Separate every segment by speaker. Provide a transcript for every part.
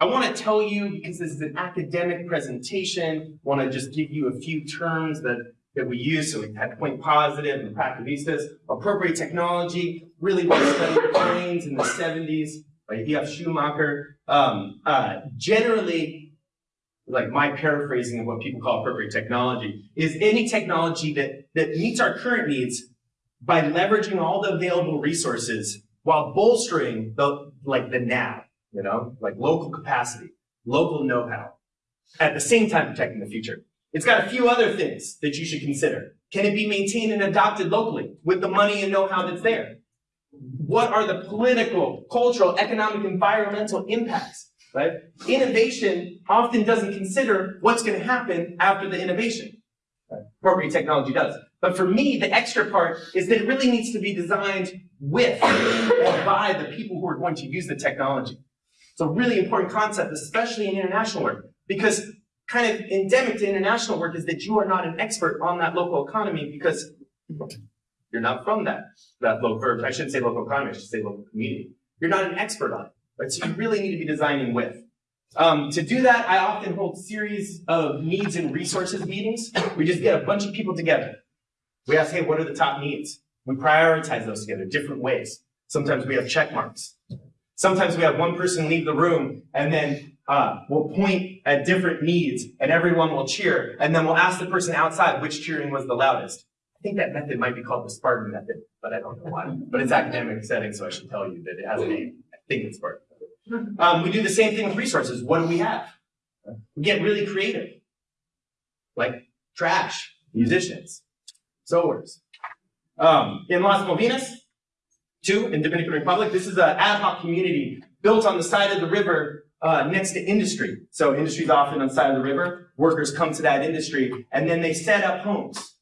Speaker 1: I want to tell you, because this is an academic presentation, I want to just give you a few terms that, that we use. So we had point positive and practivistas, appropriate technology, really was studied planes in the 70s by E.F. Schumacher. Um, uh, generally, like my paraphrasing of what people call appropriate technology, is any technology that, that meets our current needs by leveraging all the available resources while bolstering the, like the now you know, like local capacity, local know-how, at the same time protecting the future. It's got a few other things that you should consider. Can it be maintained and adopted locally with the money and know-how that's there? What are the political, cultural, economic, environmental impacts? Right? Innovation often doesn't consider what's going to happen after the innovation. Right? Appropriate technology does. But for me, the extra part is that it really needs to be designed with and by the people who are going to use the technology. It's a really important concept, especially in international work, because kind of endemic to international work is that you are not an expert on that local economy because you're not from that, that local, I shouldn't say local economy, I should say local community. You're not an expert on it, right? So you really need to be designing with. Um, to do that, I often hold series of needs and resources meetings. We just get a bunch of people together. We ask, hey, what are the top needs? We prioritize those together, different ways. Sometimes we have check marks. Sometimes we have one person leave the room and then uh, we'll point at different needs and everyone will cheer. And then we'll ask the person outside which cheering was the loudest. I think that method might be called the Spartan method, but I don't know why. But it's academic setting, so I should tell you that it has a name. I think it's Spartan. Um, we do the same thing with resources. What do we have? We get really creative. Like trash, musicians, sewers. Um, in Las Malvinas, Two, in Dominican Republic, this is an ad hoc community built on the side of the river uh, next to industry. So industry is often on the side of the river. Workers come to that industry, and then they set up homes,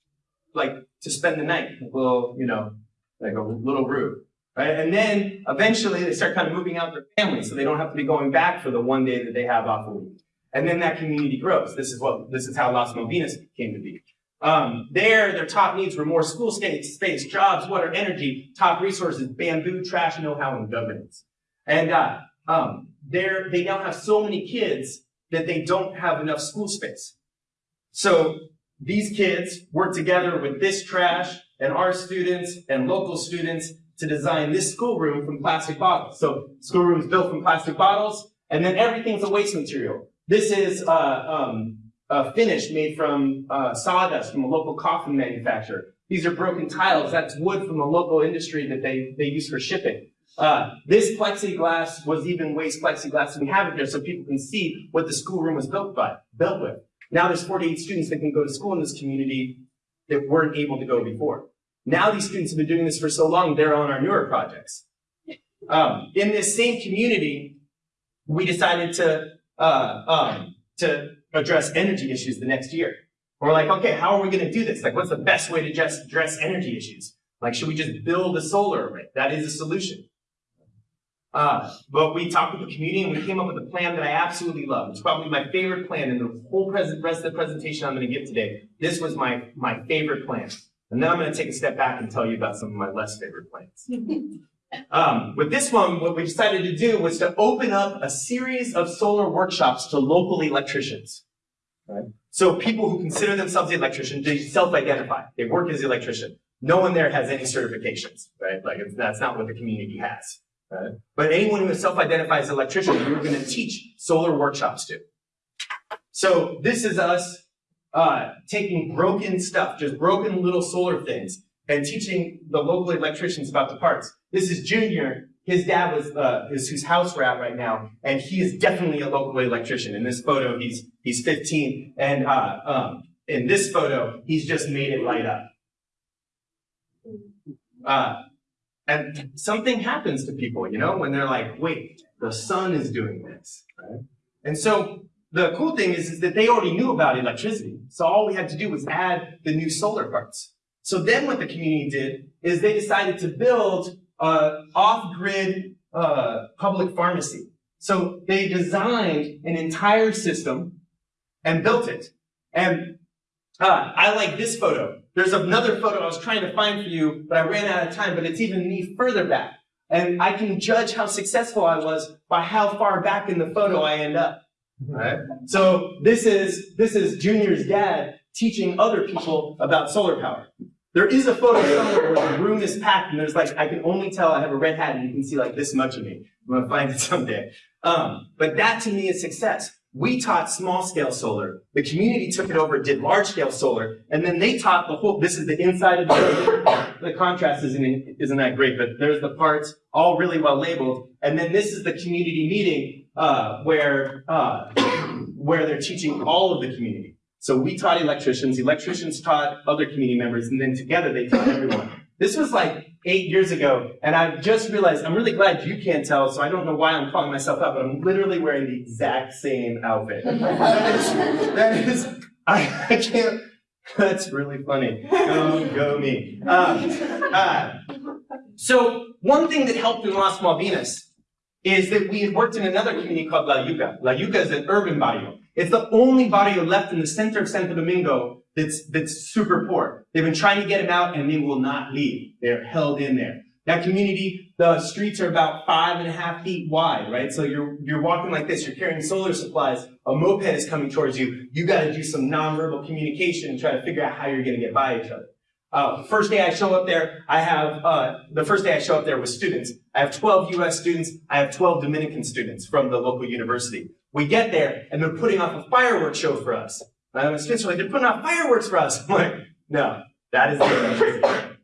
Speaker 1: like to spend the night, a little, you know, like a little roof. Right? And then eventually they start kind of moving out their families, so they don't have to be going back for the one day that they have off a week. And then that community grows. This is what this is how Las Malvinas came to be. Um, there, their top needs were more school space, space, jobs, water, energy, top resources, bamboo, trash, know-how, and governance. And uh, um, there, they now have so many kids that they don't have enough school space. So these kids work together with this trash and our students and local students to design this schoolroom from plastic bottles. So schoolroom is built from plastic bottles, and then everything's a waste material. This is uh, um, uh, finish made from uh, sawdust from a local coffin manufacturer. These are broken tiles. That's wood from a local industry that they, they use for shipping. Uh, this plexiglass was even waste plexiglass, and we have it there so people can see what the schoolroom was built by, built with. Now there's 48 students that can go to school in this community that weren't able to go before. Now these students have been doing this for so long, they're on our newer projects. Um, in this same community, we decided to uh, um, to address energy issues the next year. We're like, okay, how are we going to do this? Like, what's the best way to just address energy issues? Like, should we just build a solar array? That is a solution. Uh, but we talked with the community and we came up with a plan that I absolutely love. It's probably my favorite plan in the whole present, rest of the presentation I'm going to give today. This was my, my favorite plan. And then I'm going to take a step back and tell you about some of my less favorite plans. Um, with this one, what we decided to do was to open up a series of solar workshops to local electricians. Right? So people who consider themselves the electrician, they self-identify. They work as the electrician. No one there has any certifications, right? Like that's not what the community has. Right? But anyone who self-identifies as an electrician, we are going to teach solar workshops to. So this is us uh, taking broken stuff, just broken little solar things, and teaching the local electricians about the parts. This is Junior. His dad was uh, house we're at right now, and he is definitely a local electrician. In this photo, he's he's 15, and uh, um, in this photo, he's just made it light up. Uh, and something happens to people, you know, when they're like, wait, the sun is doing this? And so the cool thing is, is that they already knew about electricity. So all we had to do was add the new solar parts. So then what the community did is they decided to build an off-grid uh, public pharmacy. So they designed an entire system and built it. And uh, I like this photo. There's another photo I was trying to find for you, but I ran out of time, but it's even me further back. And I can judge how successful I was by how far back in the photo I end up. Right? So this is, this is Junior's dad teaching other people about solar power. There is a photo somewhere where the room is packed and there's like, I can only tell I have a red hat and you can see like this much of me. I'm gonna find it someday. Um, but that to me is success. We taught small scale solar. The community took it over, did large scale solar, and then they taught the whole, this is the inside of the building. The contrast isn't, isn't that great, but there's the parts, all really well labeled. And then this is the community meeting, uh, where, uh, where they're teaching all of the community. So we taught electricians, electricians taught other community members, and then together they taught everyone. This was like eight years ago, and I've just realized, I'm really glad you can't tell, so I don't know why I'm calling myself out, but I'm literally wearing the exact same outfit. that is, that is I, I can't, that's really funny. Go, go me. Um, uh, so one thing that helped in Las Malvinas is that we had worked in another community called La Yuca. La Yuca is an urban barrio. It's the only barrio left in the center of Santo Domingo that's, that's super poor. They've been trying to get them out and they will not leave. They're held in there. That community, the streets are about five and a half feet wide, right? So you're, you're walking like this, you're carrying solar supplies, a moped is coming towards you, you gotta do some nonverbal communication and try to figure out how you're gonna get by each other. Uh, first day I show up there, I have, uh, the first day I show up there with students. I have 12 US students, I have 12 Dominican students from the local university. We get there, and they're putting off a fireworks show for us. And are like, they're putting off fireworks for us. I'm like, no, that is the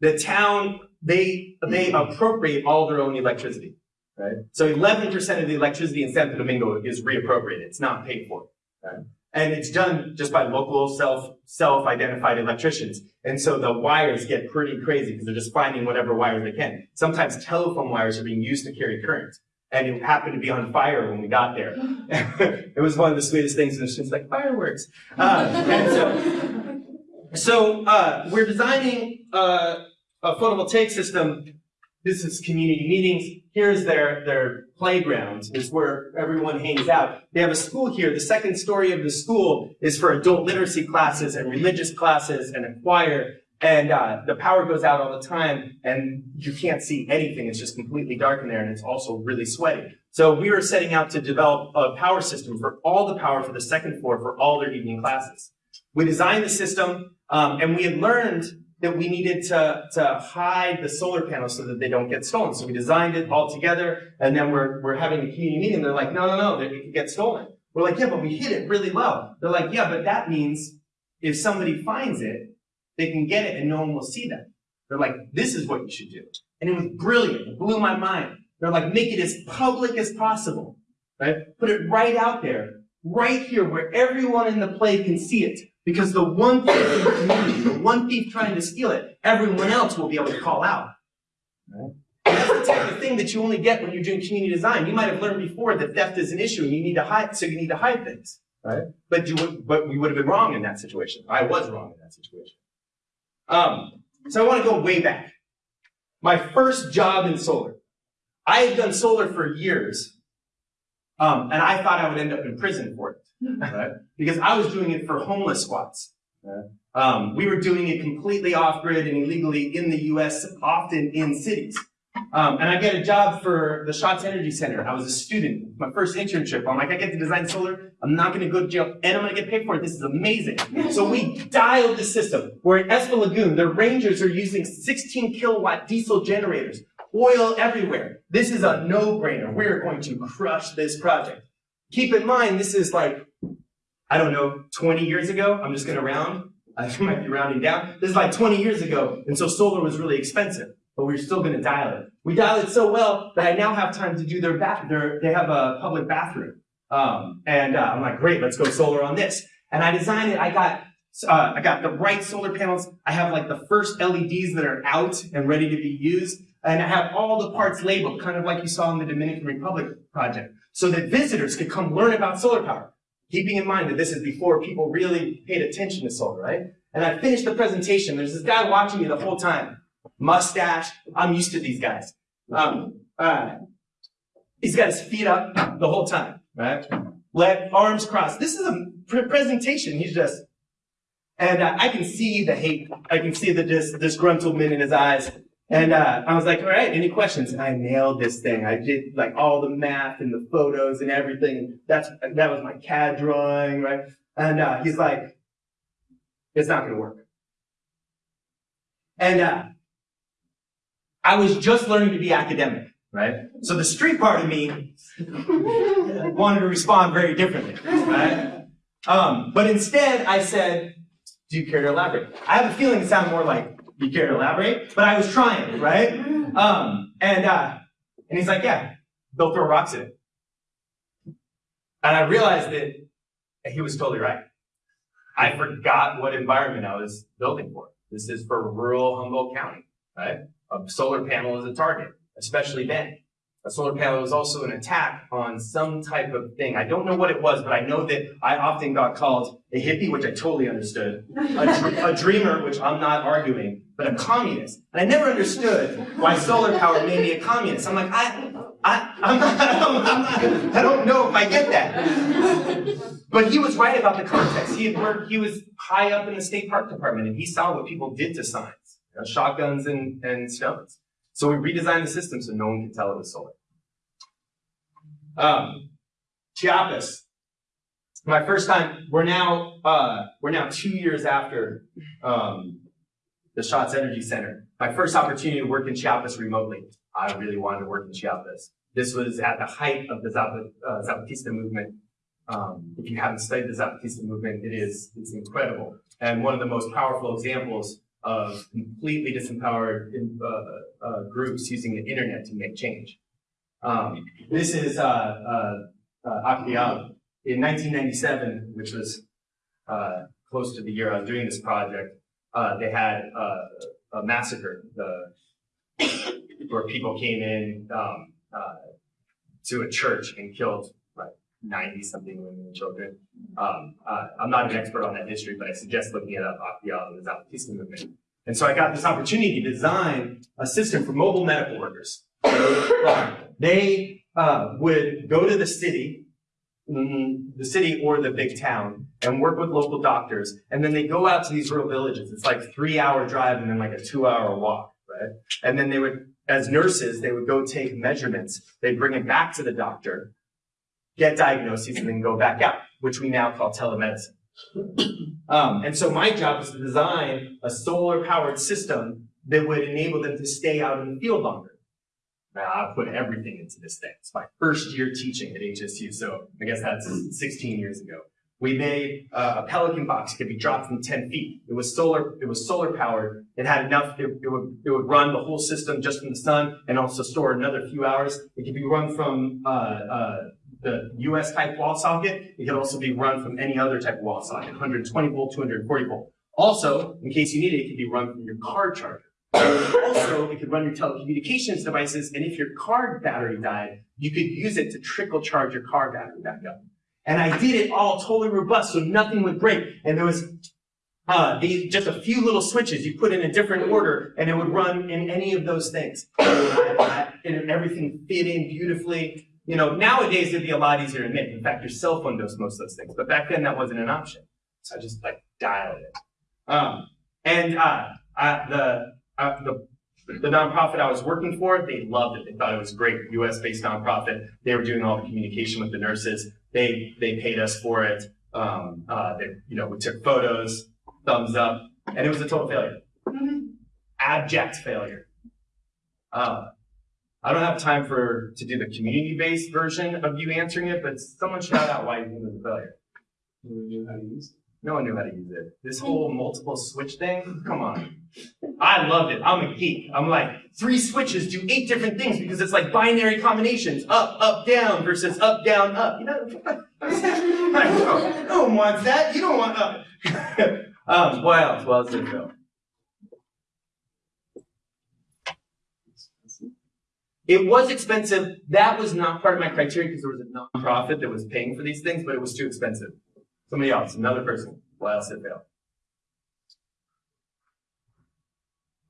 Speaker 1: the town, they, they appropriate all their own electricity. Right? So 11% of the electricity in Santo Domingo is reappropriated. It's not paid for. Right? And it's done just by local self, self-identified electricians. And so the wires get pretty crazy because they're just finding whatever wires they can. Sometimes telephone wires are being used to carry current. And it happened to be on fire when we got there. it was one of the sweetest things, and just like fireworks. Uh, and so, so uh, we're designing uh, a photovoltaic system. This is community meetings. Here's their, their playground, is where everyone hangs out. They have a school here. The second story of the school is for adult literacy classes and religious classes and a choir. And uh, the power goes out all the time, and you can't see anything. It's just completely dark in there, and it's also really sweaty. So we were setting out to develop a power system for all the power for the second floor for all their evening classes. We designed the system, um, and we had learned that we needed to, to hide the solar panels so that they don't get stolen. So we designed it all together, and then we're, we're having a community meeting. They're like, no, no, no, it could get stolen. We're like, yeah, but we hid it really well. They're like, yeah, but that means if somebody finds it, they can get it and no one will see them. They're like, this is what you should do. And it was brilliant. It blew my mind. They're like, make it as public as possible, right? Put it right out there, right here where everyone in the play can see it. Because the one thief in the community, the one thief trying to steal it, everyone else will be able to call out. Right? That's the type of thing that you only get when you're doing community design. You might have learned before that theft is an issue and you need to hide, so you need to hide things. Right? But you would, but we would have been wrong in that situation. I was wrong in that situation. Um, so I want to go way back. My first job in solar. I had done solar for years, um, and I thought I would end up in prison for it, right? because I was doing it for homeless squats. Um, we were doing it completely off-grid and illegally in the U.S., often in cities. Um, and I get a job for the Schatz Energy Center. I was a student, my first internship. I'm like, I get to design solar. I'm not going to go to jail, and I'm going to get paid for it. This is amazing. So we dialed the system. We're in Espa Lagoon. The rangers are using 16 kilowatt diesel generators, oil everywhere. This is a no-brainer. We're going to crush this project. Keep in mind, this is like, I don't know, 20 years ago. I'm just going to round. I might be rounding down. This is like 20 years ago, and so solar was really expensive but we're still going to dial it. We dial it so well that I now have time to do their bath. Their, they have a public bathroom, um, and uh, I'm like, great, let's go solar on this. And I designed it. I got uh, I got the right solar panels. I have like the first LEDs that are out and ready to be used, and I have all the parts labeled, kind of like you saw in the Dominican Republic project, so that visitors could come learn about solar power. Keeping in mind that this is before people really paid attention to solar, right? And I finished the presentation. There's this guy watching me the whole time mustache. I'm used to these guys. Um, uh, he's got his feet up the whole time, right? Leg, arms cross. This is a pre presentation. He's just, and uh, I can see the hate. I can see the dis disgruntlement in his eyes. And uh, I was like, all right, any questions? And I nailed this thing. I did like all the math and the photos and everything. That's that was my CAD drawing, right? And uh, he's like, it's not gonna work. And uh, I was just learning to be academic, right? So the street part of me wanted to respond very differently, right? Um, but instead, I said, do you care to elaborate? I have a feeling it sounded more like do you care to elaborate? But I was trying, right? Um, and, uh, and he's like, yeah, they'll throw rocks at it. And I realized that he was totally right. I forgot what environment I was building for. This is for rural Humboldt County, right? A solar panel is a target, especially then. A solar panel was also an attack on some type of thing. I don't know what it was, but I know that I often got called a hippie, which I totally understood, a, a dreamer, which I'm not arguing, but a communist. And I never understood why solar power made me a communist. I'm like, I, I, I'm not, I'm not, I don't know if I get that. But he was right about the context. He had worked, he was high up in the state park department and he saw what people did to signs, you know, shotguns and, and stones. So we redesigned the system so no one could tell it was solar. Um, Chiapas. My first time, we're now, uh, we're now two years after um, the Schatz Energy Center. My first opportunity to work in Chiapas remotely. I really wanted to work in Chiapas. This was at the height of the uh, Zapatista movement. Um, if you haven't studied the Zapatista movement, it is it's incredible. And one of the most powerful examples of completely disempowered uh, uh, groups using the internet to make change. Um, this is uh, uh, uh In 1997, which was uh, close to the year I was doing this project, they had a massacre the, where people came in um, to a church and killed 90 something women and children. Um, uh, I'm not an expert on that history, but I suggest looking it up, and the Zapatista movement. And so I got this opportunity to design a system for mobile medical workers. they uh, would go to the city Mm, the city or the big town and work with local doctors. And then they go out to these rural villages. It's like three hour drive and then like a two hour walk, right? And then they would, as nurses, they would go take measurements. They'd bring it back to the doctor, get diagnoses, and then go back out, which we now call telemedicine. Um, and so my job was to design a solar powered system that would enable them to stay out in the field longer. I put everything into this thing. It's my first year teaching at HSU, so I guess that's 16 years ago. We made uh, a Pelican box it could be dropped from 10 feet. It was solar. It was solar powered. It had enough. It, it, would it would run the whole system just from the sun and also store another few hours. It could be run from uh, uh, the US type wall socket. It could also be run from any other type of wall socket, 120 volt, 240 volt. Also, in case you need it, it could be run from your car charger also, it could run your telecommunications devices, and if your car battery died, you could use it to trickle charge your car battery back up. And I did it all totally robust, so nothing would break. And there was uh, just a few little switches you put in a different order, and it would run in any of those things. and everything fit in beautifully. You know, nowadays it'd be a lot easier to make. In fact, your cell phone does most of those things. But back then that wasn't an option. So I just like dialed it. Um, and uh, uh, the uh, the, the nonprofit I was working for, they loved it. They thought it was great. U.S. based nonprofit. They were doing all the communication with the nurses. They they paid us for it. Um, uh, they, you know, we took photos, thumbs up, and it was a total failure. Abject failure. Uh, I don't have time for to do the community-based version of you answering it, but someone shout out why you think it was a failure. You knew how to use it. No one knew how to use it. This whole multiple switch thing, come on. I loved it. I'm a geek. I'm like, three switches do eight different things because it's like binary combinations. Up, up, down versus up, down, up. You know? no, no one wants that. You don't want up. um, what else? What else did it It was expensive. That was not part of my criteria because there was a nonprofit that was paying for these things, but it was too expensive. Somebody else, another person. why else did fail?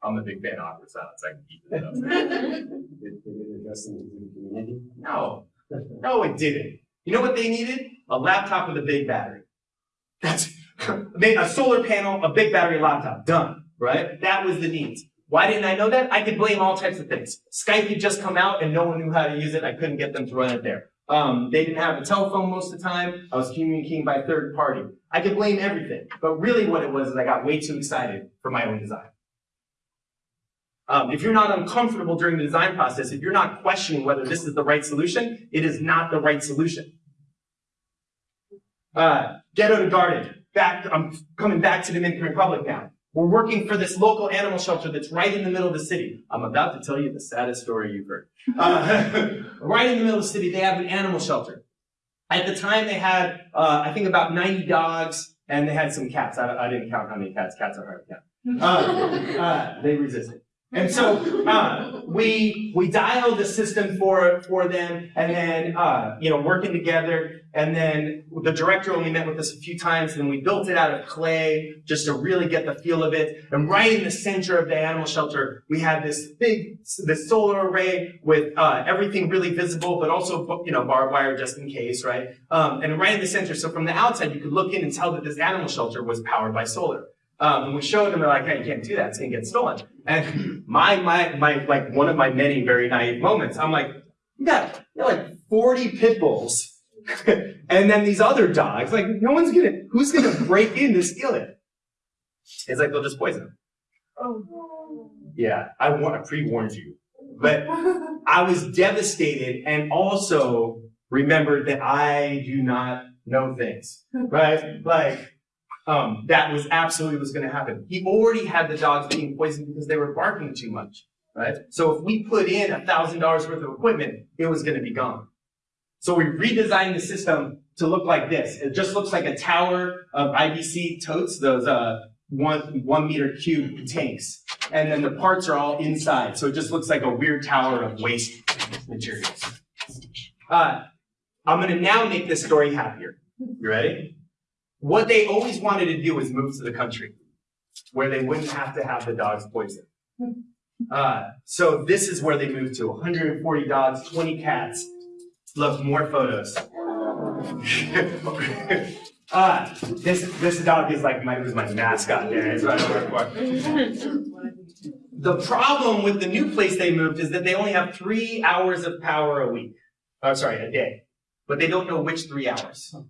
Speaker 1: I'm a big fan of awkward silence. I can keep it up.
Speaker 2: did, did it address the community?
Speaker 1: No. No, it didn't. You know what they needed? A laptop with a big battery. That's a solar panel, a big battery laptop. Done. Right? That was the needs. Why didn't I know that? I could blame all types of things. Skype had just come out and no one knew how to use it. I couldn't get them to run it there. Um, they didn't have a telephone most of the time. I was communicating by third party. I could blame everything. But really what it was is I got way too excited for my own design. Um, if you're not uncomfortable during the design process, if you're not questioning whether this is the right solution, it is not the right solution. Uh, Ghetto to Garden. Back, I'm coming back to the Dominican Republic now. We're working for this local animal shelter that's right in the middle of the city. I'm about to tell you the saddest story you've heard. Uh, right in the middle of the city, they have an animal shelter. At the time, they had, uh, I think, about 90 dogs, and they had some cats. I, I didn't count how many cats. Cats are hard to count. Uh, uh, they resisted. And so uh, we we dialed the system for for them, and then uh, you know working together. And then the director only met with us a few times, and we built it out of clay just to really get the feel of it. And right in the center of the animal shelter, we had this big this solar array with uh, everything really visible, but also you know barbed wire just in case, right? Um, and right in the center, so from the outside, you could look in and tell that this animal shelter was powered by solar. Um, and we showed them, they're like, hey, you can't do that, it's gonna get stolen. And my, my, my, like, one of my many very naive moments, I'm like, you got, you got like 40 pit bulls, and then these other dogs, like, no one's gonna, who's gonna break in to steal it? It's like, they'll just poison them.
Speaker 3: Oh.
Speaker 1: Yeah, I, I pre-warned you. But I was devastated and also remembered that I do not know things, right? Like, um, that was absolutely was going to happen. He already had the dogs being poisoned because they were barking too much, right? So if we put in a thousand dollars worth of equipment, it was going to be gone. So we redesigned the system to look like this. It just looks like a tower of IBC totes, those uh, one one meter cube tanks, and then the parts are all inside. So it just looks like a weird tower of waste materials. Uh, I'm going to now make this story happier. You ready? What they always wanted to do was move to the country where they wouldn't have to have the dogs poisoned. Uh, so this is where they moved to 140 dogs, 20 cats. Look, more photos. uh, this this dog is like my was my mascot there. It's what I work for. The problem with the new place they moved is that they only have three hours of power a week. Oh, sorry, a day. But they don't know which three hours.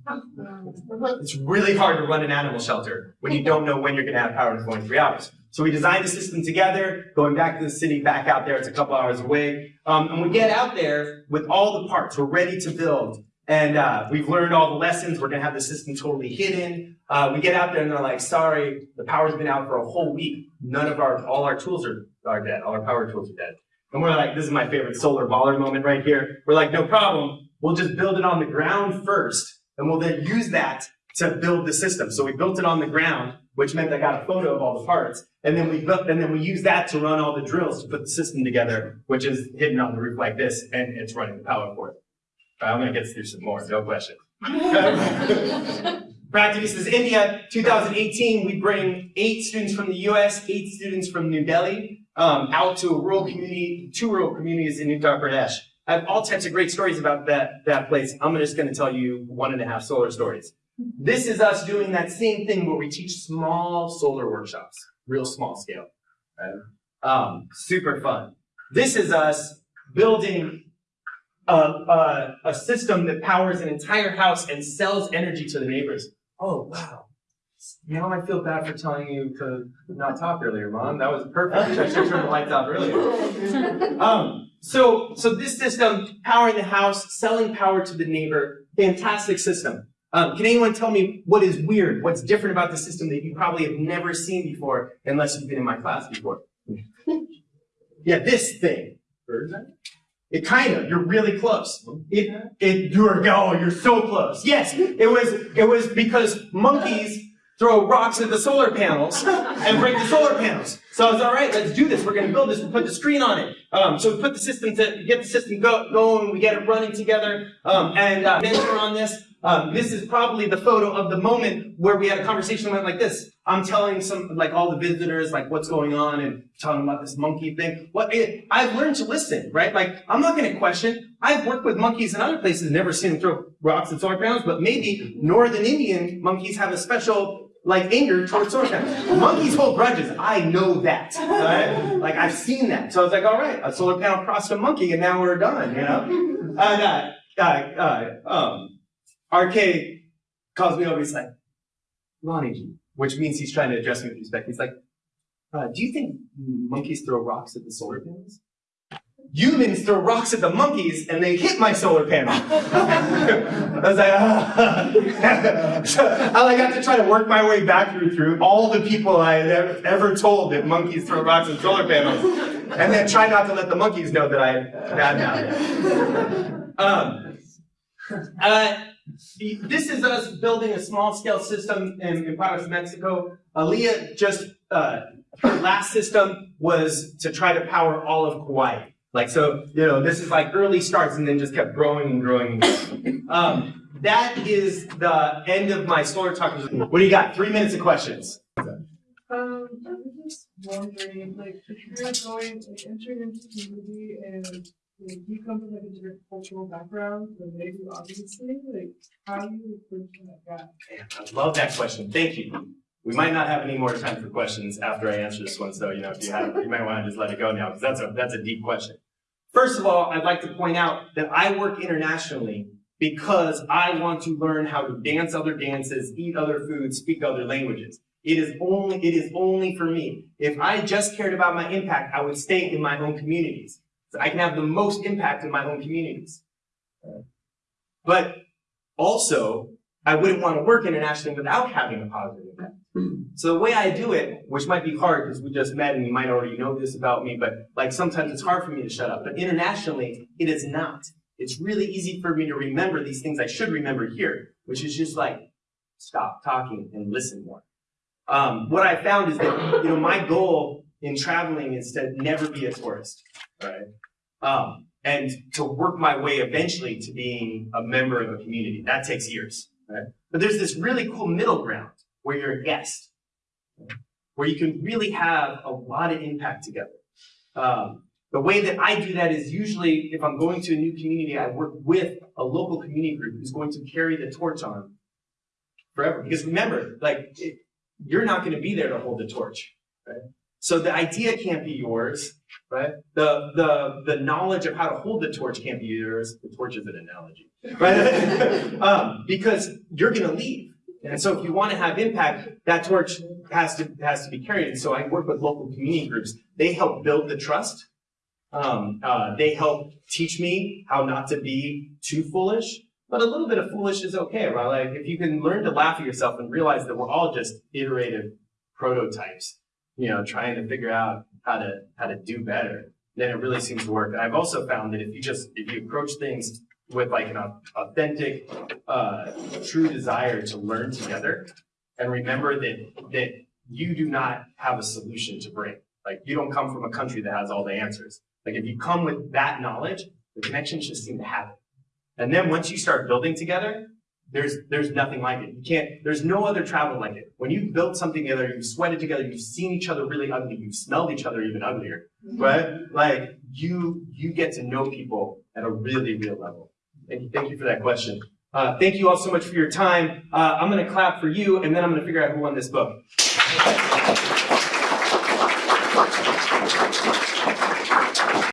Speaker 1: It's really hard to run an animal shelter when you don't know when you're going to have power for only three hours. So we designed the system together, going back to the city, back out there. It's a couple hours away. Um, and we get out there with all the parts. We're ready to build. And uh, we've learned all the lessons. We're going to have the system totally hidden. Uh, we get out there and they're like, sorry, the power's been out for a whole week. None of our, all our tools are, are dead. All our power tools are dead. And we're like, this is my favorite solar baller moment right here. We're like, no problem. We'll just build it on the ground first, and we'll then use that to build the system. So we built it on the ground, which meant I got a photo of all the parts, and then we built, and then we use that to run all the drills to put the system together, which is hidden on the roof like this, and it's running the power. All right, I'm gonna get through some more, no question. Practivistas India, 2018, we bring eight students from the US, eight students from New Delhi, um, out to a rural community, two rural communities in Uttar Pradesh. I have all types of great stories about that, that place. I'm just going to tell you one and a half solar stories. This is us doing that same thing where we teach small solar workshops, real small scale. Right? Um, super fun. This is us building a, a, a system that powers an entire house and sells energy to the neighbors. Oh, wow. Now I feel bad for telling you to not talk earlier, Mom. That was perfect. I should turn the lights off earlier. Um, so, so this system, powering the house, selling power to the neighbor, fantastic system. Um, can anyone tell me what is weird, what's different about the system that you probably have never seen before, unless you've been in my class before? yeah, this thing. It kind of, you're really close. It, it, you're, oh, you're so close. Yes, it was, it was because monkeys throw rocks at the solar panels and break the solar panels. So I was all right, let's do this. We're going to build this. We'll put the screen on it. Um, so we put the system to get the system go, going. We get it running together. Um, and uh, mentor on this. Um, this is probably the photo of the moment where we had a conversation went like this. I'm telling some, like all the visitors, like what's going on and telling about this monkey thing. What it, I've learned to listen, right? Like I'm not going to question. I've worked with monkeys in other places, never seen them throw rocks at solar panels, but maybe northern Indian monkeys have a special like anger towards solar panels. Monkeys hold grudges. I know that. Right? Like I've seen that. So I was like, all right, a solar panel crossed a monkey, and now we're done. You know. And uh, uh, uh, um, RK calls me over. He's like, Ronnie which means he's trying to address me with respect. He's like, uh, do you think monkeys throw rocks at the solar panels? Humans throw rocks at the monkeys and they hit my solar panel. I was like, ah. so I have to try to work my way back through through all the people I had ever, told that monkeys throw rocks at solar panels, and then try not to let the monkeys know that I bad now. Um, uh, this is us building a small scale system in, in Parras, Mexico. Aaliyah just, uh, her last system was to try to power all of Kauai. Like, so, you know, this is like early starts and then just kept growing and growing and growing. Um, that is the end of my solar talk. What do you got? Three minutes of questions.
Speaker 3: Um, I was just wondering, like, if you're going, like, entering into the community and like, you come from like a different cultural background than they do, obviously, like, how do you bridge that gap?
Speaker 1: I love that question. Thank you. We might not have any more time for questions after I answer this one, so you know if you have, you might want to just let it go now because that's a that's a deep question. First of all, I'd like to point out that I work internationally because I want to learn how to dance other dances, eat other foods, speak other languages. It is only it is only for me. If I just cared about my impact, I would stay in my own communities. So I can have the most impact in my own communities. But also, I wouldn't want to work internationally without having a positive impact. So the way I do it, which might be hard because we just met and you might already know this about me, but like sometimes it's hard for me to shut up. But internationally, it is not. It's really easy for me to remember these things I should remember here, which is just like stop talking and listen more. Um, what I found is that you know my goal in traveling is to never be a tourist, right? Um, and to work my way eventually to being a member of a community. That takes years, But there's this really cool middle ground where you're a guest, where you can really have a lot of impact together. Um, the way that I do that is usually if I'm going to a new community, I work with a local community group who's going to carry the torch on forever. Because remember, like it, you're not going to be there to hold the torch, right? So the idea can't be yours, right? The the the knowledge of how to hold the torch can't be yours. The torch is an analogy, right? um, because you're going to leave. And so if you want to have impact, that torch has to has to be carried. And so I work with local community groups. They help build the trust. Um, uh, they help teach me how not to be too foolish. But a little bit of foolish is okay, right? Like if you can learn to laugh at yourself and realize that we're all just iterative prototypes, you know, trying to figure out how to how to do better, then it really seems to work. And I've also found that if you just if you approach things with like an authentic, uh, true desire to learn together, and remember that that you do not have a solution to bring. Like you don't come from a country that has all the answers. Like if you come with that knowledge, the connections just seem to happen. And then once you start building together, there's there's nothing like it. You can't. There's no other travel like it. When you've built something together, you've sweated together, you've seen each other really ugly, you've smelled each other even uglier, right? Like you you get to know people at a really real level. Thank you. Thank you for that question. Uh, thank you all so much for your time. Uh, I'm going to clap for you, and then I'm going to figure out who won this book.